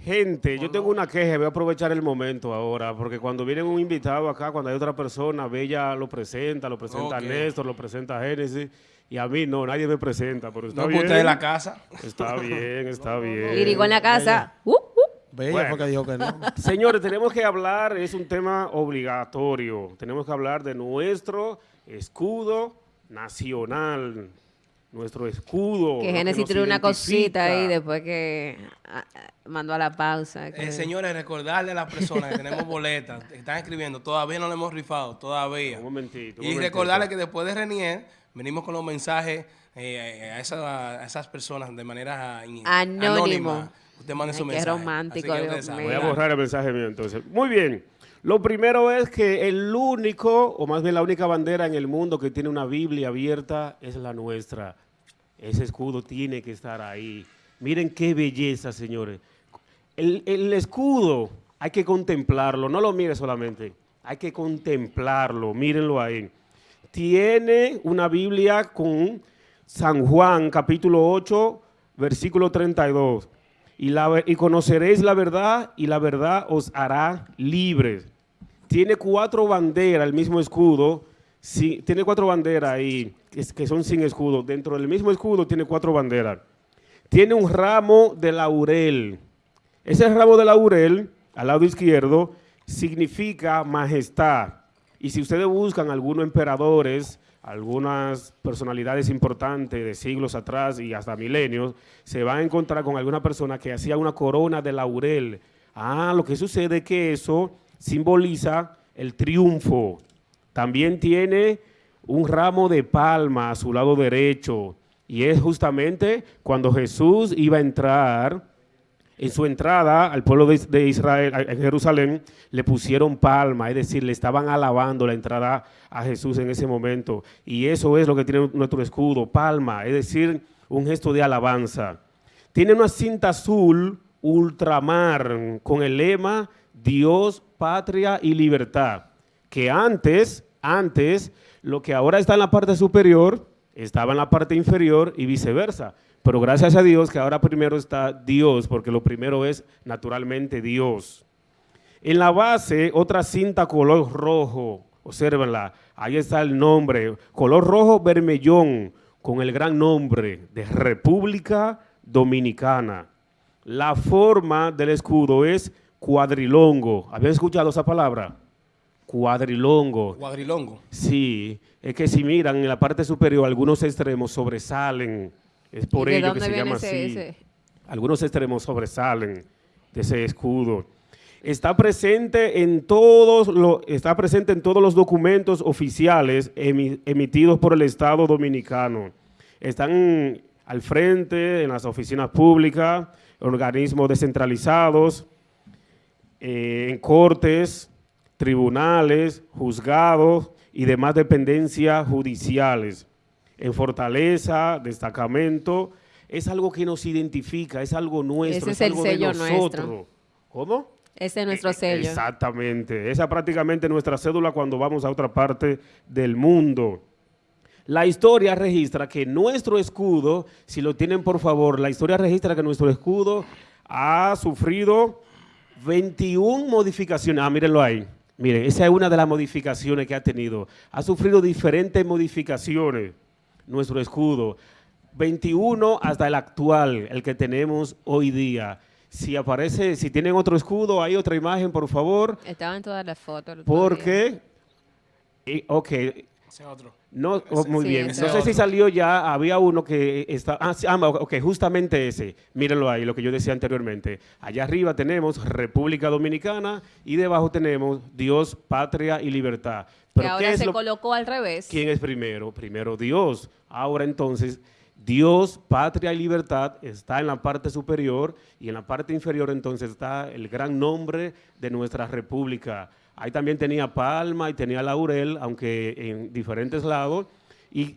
Gente, yo tengo una queja, voy a aprovechar el momento ahora, porque cuando viene un invitado acá, cuando hay otra persona, Bella lo presenta, lo presenta Ok. Néstor, lo presenta Génesis, y a mí no, nadie me presenta, pero está No, bien. usted de la casa. Está bien, está bien. Lirigo en la casa. Uh, uh. Bella Bueno. fue que dijo que no. Señores, tenemos que hablar, es un tema obligatorio. Tenemos que hablar de nuestro escudo nacional. Nuestro escudo. Que Génesis tiene una cosita ahí después que ah, ah, mandó a la pausa. que- Eh, señores, recordarle a las personas que tenemos boletas, que están escribiendo, todavía no le hemos rifado, todavía. Un momentito. un Y momentito. recordarle que después de Renier, venimos con los mensajes eh, a, esa- a esas personas de manera Anónimo. anónima. Usted mande Ay, su qué mensaje. romántico, Así que Dios. Voy a borrar el mensaje mío entonces. Muy bien. Lo primero es que el único, o más bien la única bandera en el mundo que tiene una Biblia abierta es la nuestra. Ese escudo tiene que estar ahí. Miren qué belleza, señores. El, escudo hay que contemplarlo, no lo mire solamente. Hay que contemplarlo, mírenlo ahí. Tiene una Biblia con San Juan, capítulo 8, versículo 32 y, la, y conoceréis la verdad y la verdad os hará libres. Tiene cuatro banderas, el mismo escudo, sí, tiene cuatro banderas ahí que son sin escudo. Dentro del mismo escudo tiene cuatro banderas. Tiene un ramo de laurel. Ese ramo de laurel, al lado izquierdo, significa majestad. Y si ustedes buscan algunos emperadores, algunas personalidades importantes de siglos atrás y hasta milenios, se van a encontrar con alguna persona que hacía una corona de laurel. Ah, lo que sucede es que eso simboliza el triunfo. También tiene un ramo de palma a su lado derecho. Y es justamente cuando Jesús iba a entrar en su entrada al pueblo de, Israel, a- Jerusalén, le pusieron palma, es decir, le estaban alabando la entrada a Jesús en ese momento. Y eso es lo que tiene nuestro escudo, palma, es decir, un gesto de alabanza. Tiene una cinta azul ultramar con el lema Dios, patria y libertad, que antes, antes, lo que ahora está en la parte superior, estaba en la parte inferior y viceversa. Pero gracias a Dios que ahora primero está Dios, porque lo primero es naturalmente Dios. En la base, otra cinta color rojo, obsérvenla, ahí está el nombre, color rojo vermellón, con el gran nombre de República Dominicana. La forma del escudo es cuadrilongo. ¿Habían escuchado esa palabra? Cuadrilongo. Cuadrilongo. Sí, es que si miran en la parte superior, algunos extremos sobresalen. Es por ¿Y de ello que se llama ese- así. ese? Algunos extremos sobresalen de ese escudo. Está presente en todos los, está presente en todos los documentos oficiales emi- emitidos por el Estado Dominicano. Están al frente en las oficinas públicas, organismos descentralizados, eh, en cortes, tribunales, juzgados y demás dependencias judiciales. En fortaleza, destacamento, es algo que nos identifica, es algo nuestro, Ese es, es el algo de sello nosotros. nuestro. ¿Cómo? Ese es nuestro Eh, sello. Exactamente. Esa es prácticamente nuestra cédula cuando vamos a otra parte del mundo. La historia registra que nuestro escudo, si lo tienen por favor, la historia registra que nuestro escudo ha sufrido 21 modificaciones. Ah, mírenlo ahí. Miren, esa es una de las modificaciones que ha tenido. Ha sufrido diferentes modificaciones nuestro escudo. 21 hasta el actual, el que tenemos hoy día. Si aparece, si tienen otro escudo, hay otra imagen, por favor, Estaba en todas las fotos. porque, eh, ok, Ese otro. no, oh, muy sí, bien. No sé si salió ya, había uno que está, ah, sí, ah, ok, justamente ese. Mírenlo ahí, lo que yo decía anteriormente. Allá arriba tenemos República Dominicana y debajo tenemos Dios, Patria y Libertad. Que ¿qué ahora es se lo- colocó al revés. ¿Quién es primero? Primero Dios. Ahora entonces, Dios, patria y libertad está en la parte superior y en la parte inferior entonces está el gran nombre de nuestra república. Ahí también tenía palma y tenía laurel, aunque en diferentes lados. Y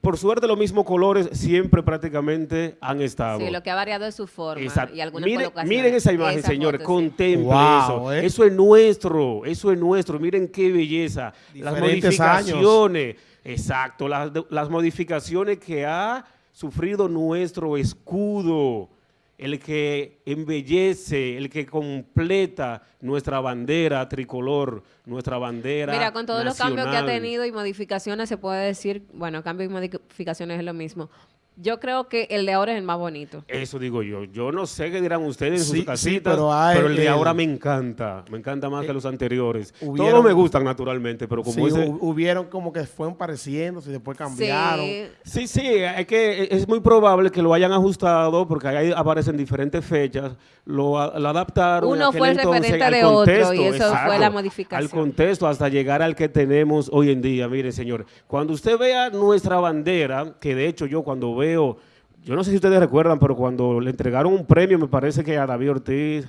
por suerte los mismos colores siempre prácticamente han estado. Sí, lo que ha variado es su forma Exacto. y algunas Miren, colocaciones. miren esa imagen, Esa señores, foto, contemplen Wow, eso. ¿eh? Eso es nuestro, eso es nuestro. Miren qué belleza. Las Diferentes años. modificaciones, exacto, las, las modificaciones que ha sufrido nuestro escudo, el que embellece, el que completa nuestra bandera tricolor, nuestra bandera Mira, con todos los cambios que ha tenido y modificaciones, se puede decir, bueno, cambios y modificaciones es lo mismo. Yo creo que el de ahora es el más bonito. Eso digo yo. Yo no sé qué dirán ustedes en Sí, sus casitas, pero hay pero el de ahora me encanta. Me encanta más que los anteriores. hubieron- Todos me gustan naturalmente, pero como Sí, ese... hubieron como que fueron pareciéndose y después cambiaron. Sí, Sí, sí, es que es muy probable que lo hayan ajustado porque ahí aparecen diferentes fechas, lo, adaptaron. Uno fue el entonces referente de otro, y contexto, eso fue la modificación. Al contexto hasta llegar al que tenemos hoy en día. Mire, señor, cuando usted vea nuestra bandera, que de hecho yo cuando veo, yo no sé si ustedes recuerdan, pero cuando le entregaron un premio, me parece que a David Ortiz,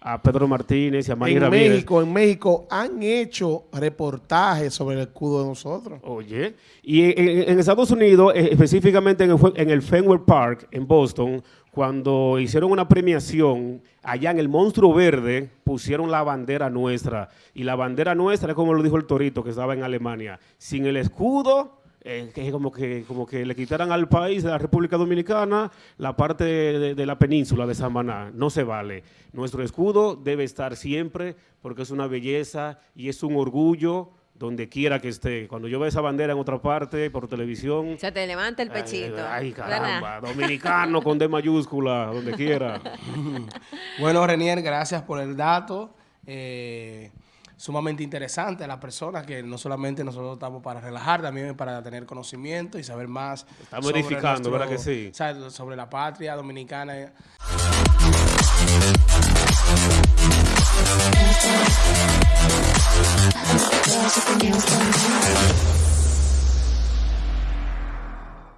a Pedro Martínez y a Manny En Ramírez. México, en México han hecho reportajes sobre el escudo de nosotros. Oye, y en, Estados Unidos, eh, específicamente en el, en el Fenway Park, en Boston, cuando hicieron una premiación, allá en el Monstruo Verde, pusieron la bandera nuestra. Y la bandera nuestra, es como lo dijo el Torito, que estaba en Alemania, sin el escudo, eh, que es como que, como que le quitaran al país de la República Dominicana la parte de, de la península de Samaná. No se vale. Nuestro escudo debe estar siempre porque es una belleza y es un orgullo donde quiera que esté. Cuando yo veo esa bandera en otra parte, por televisión... se te levanta el pechito. Ay, caramba, dominicano con D mayúscula, donde quiera. Bueno, Renier, gracias por el dato. Eh, sumamente interesante a las personas que no solamente nosotros estamos para relajar, también para tener conocimiento y saber más. Estamos edificando, ¿verdad que sí? o sea, sobre la patria dominicana.